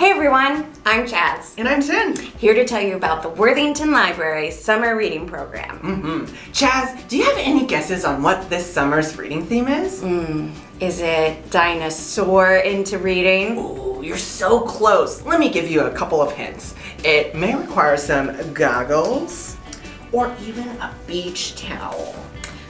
Hey everyone, I'm Chaz. And I'm Jen. Here to tell you about the Worthington Library Summer Reading Program. Mm-hmm. Chaz, do you have any guesses on what this summer's reading theme is? Mm, is it dinosaur into reading? Ooh, you're so close. Let me give you a couple of hints. It may require some goggles or even a beach towel.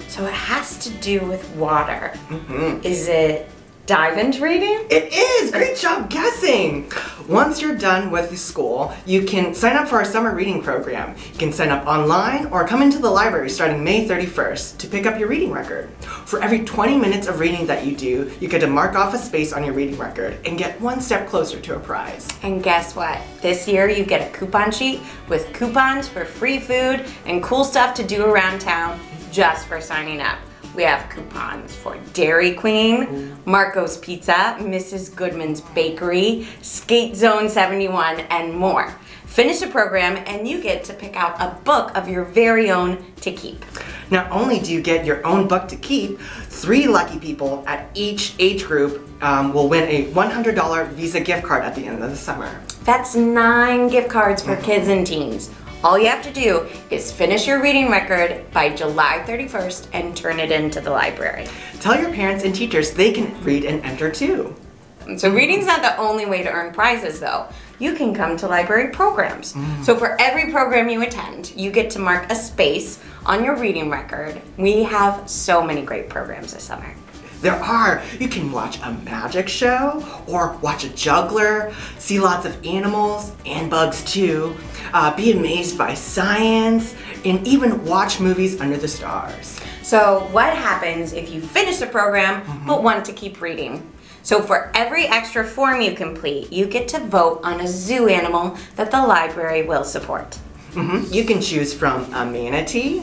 So it has to do with water. Mm-hmm. Is it dive into reading? It is! Great job guessing! Once you're done with the school, you can sign up for our summer reading program. You can sign up online or come into the library starting May 31st to pick up your reading record. For every 20 minutes of reading that you do, you get to mark off a space on your reading record and get one step closer to a prize. And guess what? This year you get a coupon sheet with coupons for free food and cool stuff to do around town just for signing up. We have coupons for Dairy Queen, Marco's Pizza, Mrs. Goodman's Bakery, Skate Zone 71, and more. Finish the program and you get to pick out a book of your very own to keep. Not only do you get your own book to keep, three lucky people at each age group um, will win a $100 Visa gift card at the end of the summer. That's nine gift cards for kids and teens. All you have to do is finish your reading record by July 31st and turn it into the library. Tell your parents and teachers they can read and enter too. So reading's not the only way to earn prizes though. You can come to library programs. Mm. So for every program you attend, you get to mark a space on your reading record. We have so many great programs this summer. There are. You can watch a magic show or watch a juggler, see lots of animals and bugs too, uh, be amazed by science, and even watch movies under the stars. So what happens if you finish the program mm -hmm. but want to keep reading? So for every extra form you complete, you get to vote on a zoo animal that the library will support. Mm -hmm. You can choose from a manatee,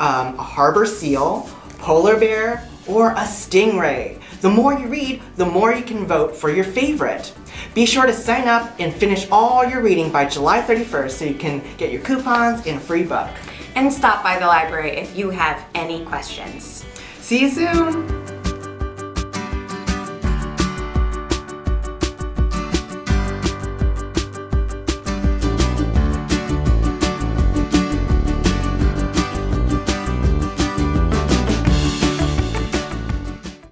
um, a harbor seal, polar bear, or a stingray. The more you read, the more you can vote for your favorite. Be sure to sign up and finish all your reading by July 31st so you can get your coupons and a free book. And stop by the library if you have any questions. See you soon!